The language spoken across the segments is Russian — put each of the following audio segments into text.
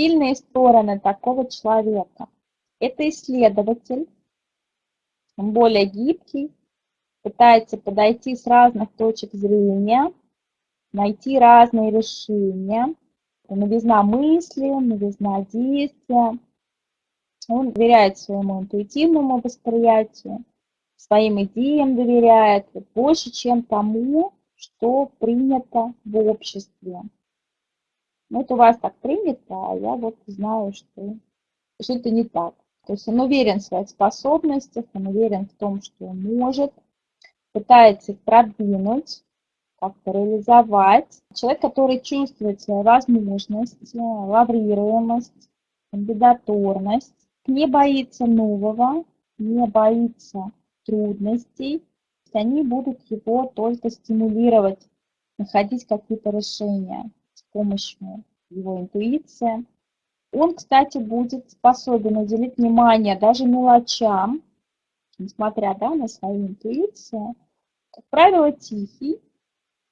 Сильные стороны такого человека. Это исследователь, он более гибкий, пытается подойти с разных точек зрения, найти разные решения, новизна мысли, новизна действия. Он доверяет своему интуитивному восприятию, своим идеям доверяет больше, чем тому, что принято в обществе. Ну, это у вас так принято, а я вот знаю, что, что это не так. То есть он уверен в своих способностях, он уверен в том, что он может, пытается их продвинуть, как-то реализовать. Человек, который чувствует свои возможности, лаврируемость, кандидатурность, не боится нового, не боится трудностей, они будут его только стимулировать, находить какие-то решения помощью его интуиции. Он, кстати, будет способен уделить внимание даже мелочам, несмотря да, на свою интуицию. Как правило, тихий,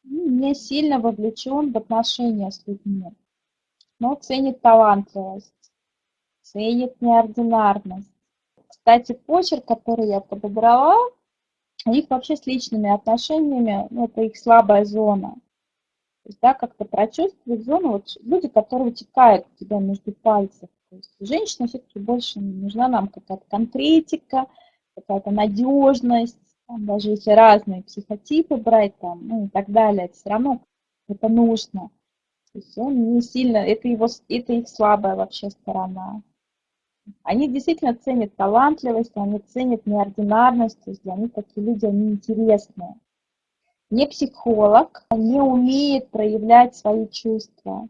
не сильно вовлечен в отношения с людьми, но ценит талантливость, ценит неординарность. Кстати, почерк, который я подобрала, у них вообще с личными отношениями, ну, это их слабая зона. Есть, да, как-то прочувствовать зону, вот люди, которые утекают у тебя между пальцев. То есть женщина все-таки больше нужна нам какая-то конкретика, какая-то надежность, там, даже если разные психотипы брать там, ну и так далее, это все равно это нужно. То есть он не сильно, это, его, это их слабая вообще сторона. Они действительно ценят талантливость, они ценят неординарность, то есть для них такие люди, они интересные. Не психолог, не умеет проявлять свои чувства,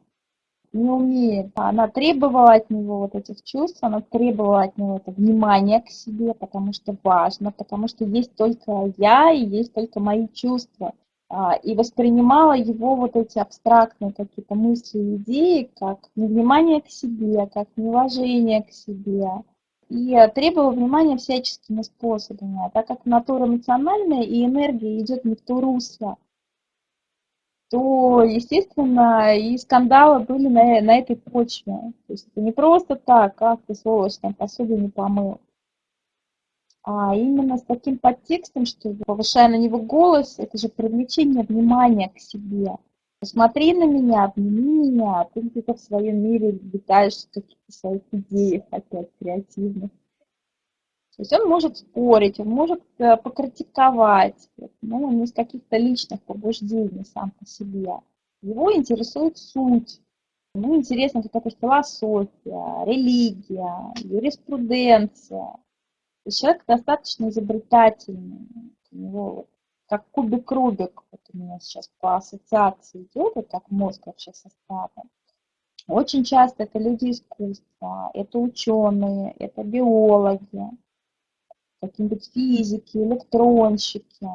не умеет. Она требовала от него вот этих чувств, она требовала от него это внимание к себе, потому что важно, потому что есть только я и есть только мои чувства. А, и воспринимала его вот эти абстрактные какие-то мысли и идеи как невнимание к себе, как неуважение к себе. И требовала внимания всяческими способами. А так как натура эмоциональная и энергия идет не в то русло, то, естественно, и скандалы были на, на этой почве. То есть это не просто так, как ты, сволочь, там посуду не помыл а именно с таким подтекстом, что повышая на него голос, это же привлечение внимания к себе. Посмотри на меня, обними меня, а ты где-то в своем мире летаешь в каких-то своих идеях опять креативных. То есть он может спорить, он может э, покритиковать, но не из каких-то личных побуждений сам по себе. Его интересует суть. Ему интересна какая-то философия, религия, юриспруденция, человек достаточно изобретательный. У него вот, как кубик-рубик, вот у меня сейчас по ассоциации идет, вот как мозг вообще составлен. Очень часто это люди искусства, это ученые, это биологи, какие-нибудь физики, электронщики.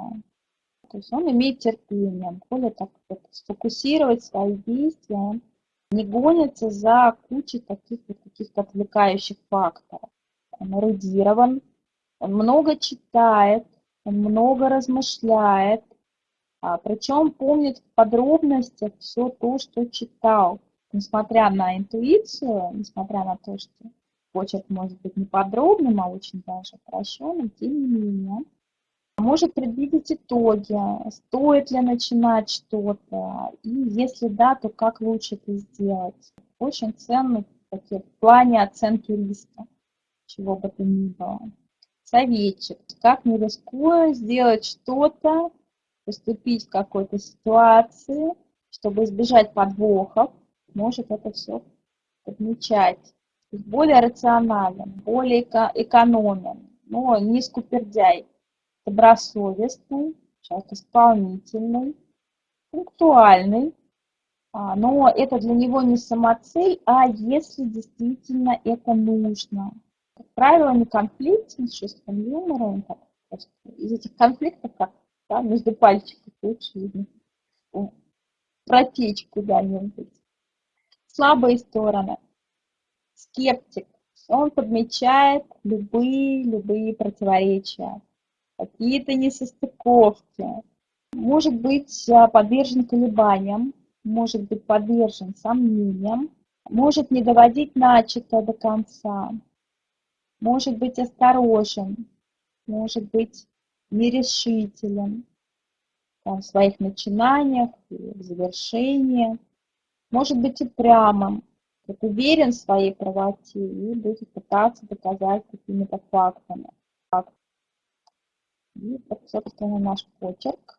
То есть он имеет терпение, более так вот, сфокусировать свои действия, не гонится за кучей таких вот каких-то отвлекающих факторов. Он эрудирован, он много читает, много размышляет, а, причем помнит в подробностях все то, что читал. Несмотря на интуицию, несмотря на то, что почерк может быть не подробным, а очень даже упрощенным, тем не менее, может предвидеть итоги, стоит ли начинать что-то, и если да, то как лучше это сделать. Очень ценный в плане оценки риска, чего бы то ни было советчик, как не рискуя сделать что-то, поступить в какой-то ситуации, чтобы избежать подвохов, может это все подмечать. Более рационален, более экономен, но не скупердяй, добросовестный, человек исполнительный, пунктуальный, а, но это для него не самоцель, а если действительно это нужно как правило, не конфликт с чувством юмора, из этих конфликтов как да, между пальчиков лучше видно протечь куда-нибудь. Слабые стороны. Скептик. Он подмечает любые, любые противоречия, какие-то несостыковки. Может быть а, подвержен колебаниям, может быть подвержен сомнениям, может не доводить начатое до конца, может быть осторожен, может быть нерешителен в своих начинаниях, в завершении, может быть упрямым, вот уверен в своей правоте и будет пытаться доказать какими-то фактами. И, собственно, наш почерк.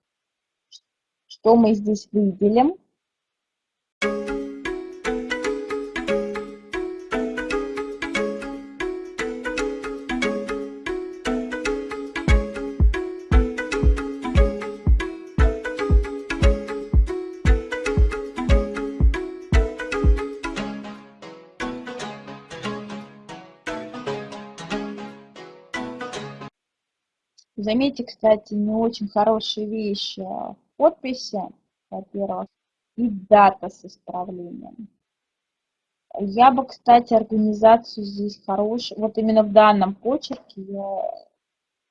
Что мы здесь выделим? Заметьте, кстати, не очень хорошие вещи подписи, во-первых, и дата с исправлением. Я бы, кстати, организацию здесь хорошую, вот именно в данном почерке, я,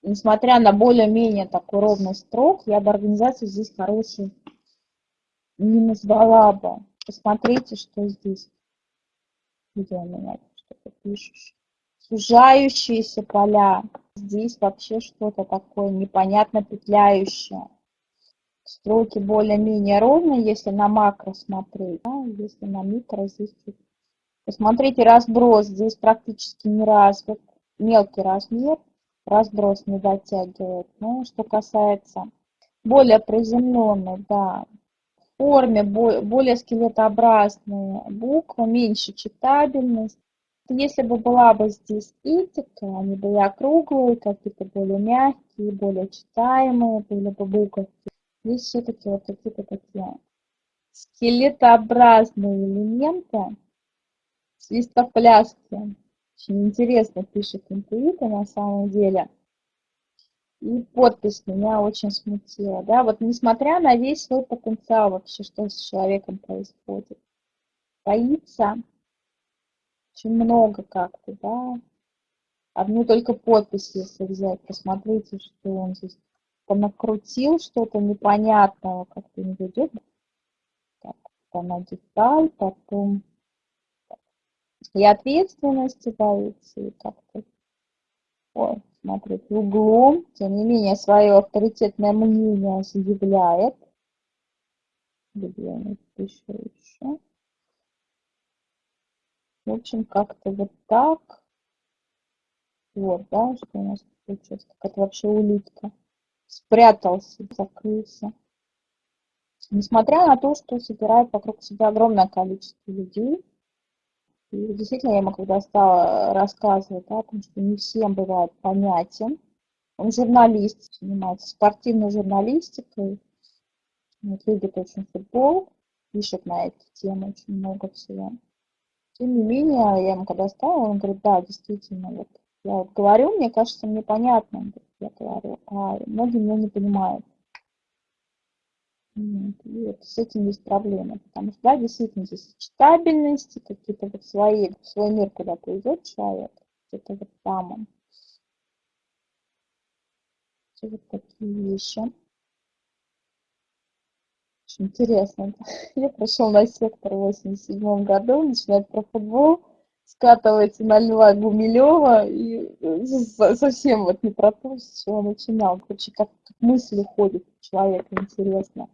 несмотря на более-менее такой ровный строк, я бы организацию здесь хорошую не назвала бы. Посмотрите, что здесь. Где у меня что-то пишешь. Сужающиеся поля здесь вообще что-то такое непонятно петляющее. Строки более-менее ровные, если на макро смотреть. Да, если на микро, здесь Посмотрите, разброс здесь практически не развит. Мелкий размер, разброс не дотягивает. Ну, что касается более приземленной, да, форме более скелетообразные буквы, меньше читабельность. Если бы была бы здесь этика, они были округлые, какие-то более мягкие, более читаемые, были бы буковки. Здесь все-таки вот какие-то такие скелетообразные элементы, свистопляски. Очень интересно пишет интуиты на самом деле. И подпись меня очень смутила. Да? Вот несмотря на весь свой потенциал вообще, что с человеком происходит. Боится очень много как-то, да. Одну только подпись, если взять, посмотрите, что он здесь понакрутил, что-то непонятного как-то не ведет. Так, она деталь, потом и ответственности боится, и как-то, ой, смотрите, углом, тем не менее, свое авторитетное мнение заявляет. Где напишу еще? В общем, как-то вот так. Вот, да, что у нас получилось. Какая-то вообще улитка. Спрятался, закрылся. Несмотря на то, что собирает вокруг себя огромное количество людей, и действительно, я ему когда стала рассказывать о том, что не всем бывает понятен, он журналист, занимается спортивной журналистикой, вот, любит очень футбол, пишет на эту тему очень много всего. Тем не менее, я ему когда стала, он говорит, да, действительно, вот я вот говорю, мне кажется, мне понятно, я говорю, а многие меня не понимают. И вот с этим есть проблема, потому что, да, действительно, здесь читабельности, какие-то вот свои, свой мир куда-то идет человек, это вот там он. Все вот такие вещи. Интересно. Я прошел на сектор в 87 году, начинает про футбол, скатывается на Льва Гумилева и э, совсем вот не про то, с чего начинал. Короче, как, как мысли ходят у человека, интересно.